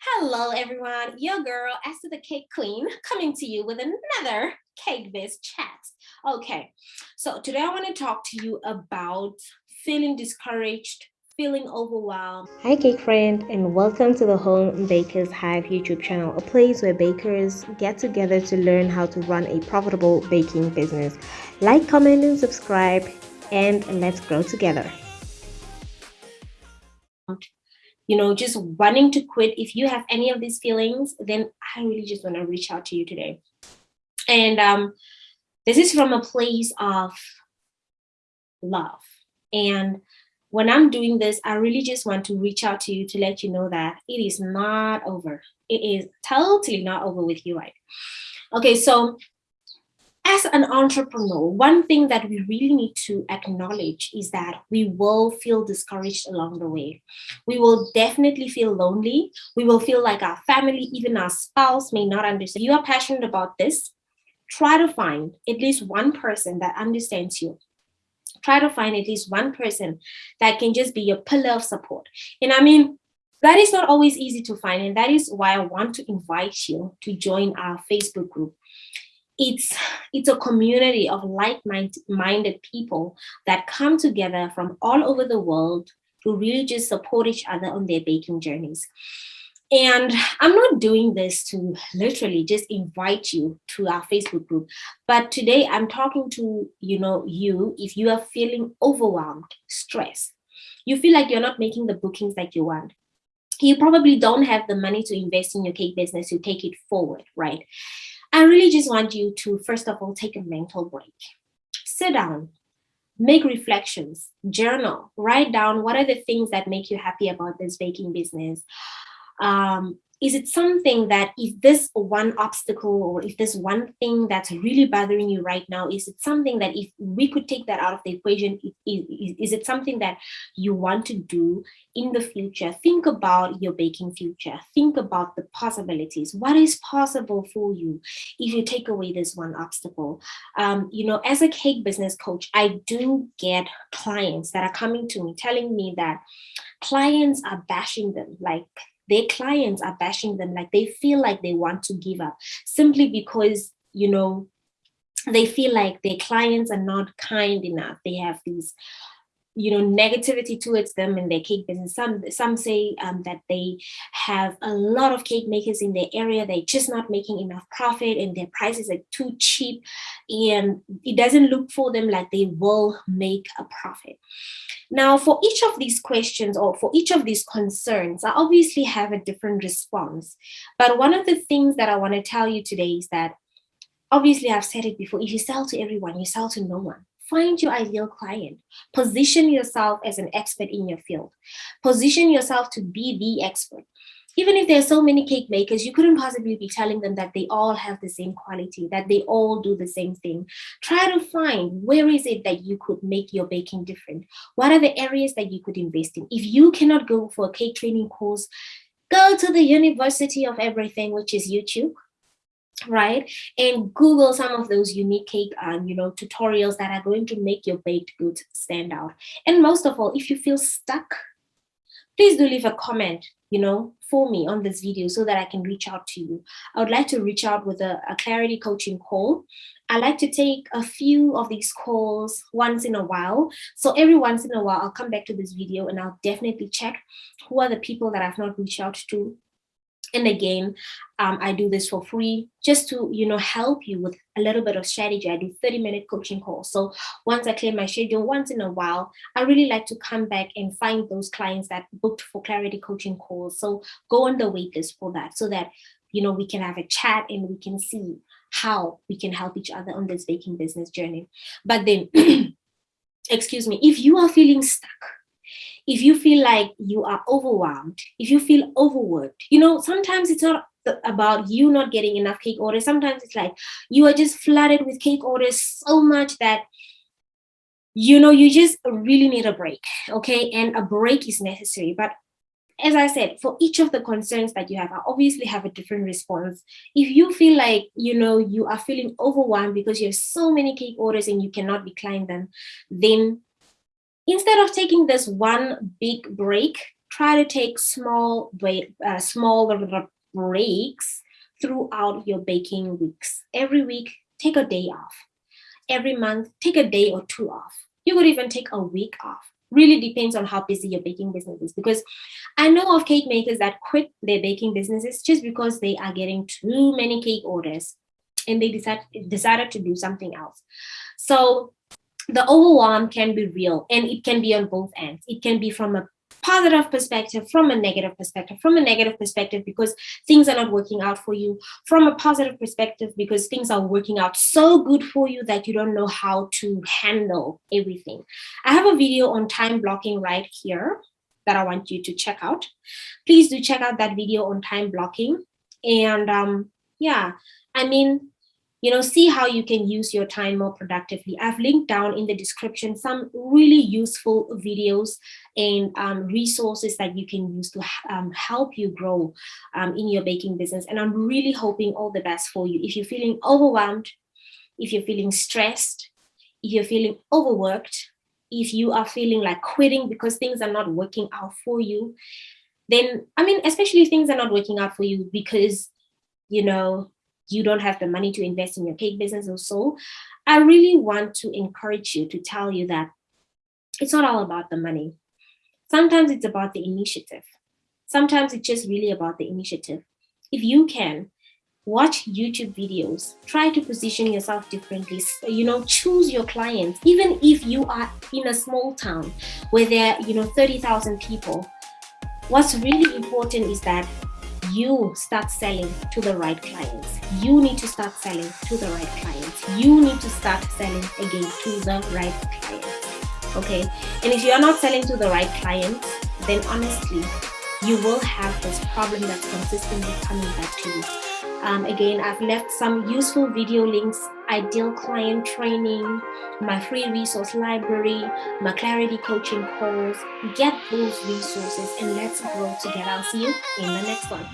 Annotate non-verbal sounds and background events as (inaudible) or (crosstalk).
Hello, everyone. Your girl, Esther the Cake Queen, coming to you with another Cake Biz chat. Okay, so today I want to talk to you about feeling discouraged, feeling overwhelmed. Hi, cake friend, and welcome to the Home Bakers Hive YouTube channel, a place where bakers get together to learn how to run a profitable baking business. Like, comment, and subscribe, and let's grow together you know, just wanting to quit, if you have any of these feelings, then I really just want to reach out to you today. And um, this is from a place of love. And when I'm doing this, I really just want to reach out to you to let you know that it is not over. It is totally not over with you, right? Okay, so as an entrepreneur, one thing that we really need to acknowledge is that we will feel discouraged along the way. We will definitely feel lonely. We will feel like our family, even our spouse may not understand. If you are passionate about this, try to find at least one person that understands you. Try to find at least one person that can just be your pillar of support. And I mean, that is not always easy to find. And that is why I want to invite you to join our Facebook group it's it's a community of like-minded people that come together from all over the world to really just support each other on their baking journeys. And i'm not doing this to literally just invite you to our facebook group but today i'm talking to you know you if you are feeling overwhelmed stressed you feel like you're not making the bookings that you want you probably don't have the money to invest in your cake business to take it forward right I really just want you to, first of all, take a mental break. Sit down, make reflections, journal, write down what are the things that make you happy about this baking business. Um, is it something that if this one obstacle or if this one thing that's really bothering you right now, is it something that if we could take that out of the equation, is, is, is it something that you want to do in the future? Think about your baking future. Think about the possibilities. What is possible for you if you take away this one obstacle? Um, you know, as a cake business coach, I do get clients that are coming to me telling me that clients are bashing them like their clients are bashing them like they feel like they want to give up simply because you know they feel like their clients are not kind enough. They have these you know negativity towards them in their cake business. Some some say um, that they have a lot of cake makers in their area. They're just not making enough profit and their prices are too cheap. And it doesn't look for them like they will make a profit. Now for each of these questions or for each of these concerns i obviously have a different response. But one of the things that i want to tell you today is that obviously i've said it before if you sell to everyone you sell to no one Find your ideal client. Position yourself as an expert in your field. Position yourself to be the expert. Even if there are so many cake makers, you couldn't possibly be telling them that they all have the same quality, that they all do the same thing. Try to find where is it that you could make your baking different? What are the areas that you could invest in? If you cannot go for a cake training course, go to the University of Everything, which is YouTube right? And google some of those unique cake um, you know tutorials that are going to make your baked goods stand out. And most of all if you feel stuck please do leave a comment you know for me on this video so that i can reach out to you. I would like to reach out with a, a clarity coaching call. I like to take a few of these calls once in a while. So every once in a while i'll come back to this video and i'll definitely check who are the people that i've not reached out to and again, um, I do this for free just to, you know, help you with a little bit of strategy. I do 30 minute coaching calls. So once I clear my schedule, once in a while, I really like to come back and find those clients that booked for clarity coaching calls. So go on the wait list for that so that, you know, we can have a chat and we can see how we can help each other on this baking business journey. But then, (clears throat) excuse me, if you are feeling stuck, if you feel like you are overwhelmed, if you feel overworked, you know, sometimes it's not about you not getting enough cake orders. Sometimes it's like you are just flooded with cake orders so much that you know you just really need a break okay and a break is necessary but as I said, for each of the concerns that you have, I obviously have a different response. If you feel like, you know, you are feeling overwhelmed because you have so many cake orders and you cannot decline them, then instead of taking this one big break, try to take small uh, small breaks throughout your baking weeks. Every week, take a day off. Every month, take a day or two off. You could even take a week off. Really depends on how busy your baking business is. Because I know of cake makers that quit their baking businesses just because they are getting too many cake orders and they decide, decided to do something else. So the overwhelm can be real and it can be on both ends. It can be from a positive perspective, from a negative perspective, from a negative perspective because things are not working out for you, from a positive perspective because things are working out so good for you that you don't know how to handle everything. I have a video on time blocking right here that I want you to check out. Please do check out that video on time blocking. And um, yeah, I mean, you know, see how you can use your time more productively. I've linked down in the description some really useful videos and um, resources that you can use to um, help you grow um, in your baking business. And I'm really hoping all the best for you. If you're feeling overwhelmed, if you're feeling stressed, if you're feeling overworked, if you are feeling like quitting because things are not working out for you, then, I mean, especially things are not working out for you because, you know, you don't have the money to invest in your cake business or so, I really want to encourage you to tell you that it's not all about the money. Sometimes it's about the initiative. Sometimes it's just really about the initiative. If you can, watch YouTube videos, try to position yourself differently, you know, choose your clients. Even if you are in a small town where there are, you know, 30,000 people, what's really important is that you start selling to the right clients. You need to start selling to the right clients. You need to start selling again to the right clients. Okay. And if you are not selling to the right clients, then honestly, you will have this problem that's consistently coming back to you. Um, again, I've left some useful video links, ideal client training, my free resource library, my clarity coaching calls. Get those resources and let's grow together. I'll see you in the next one.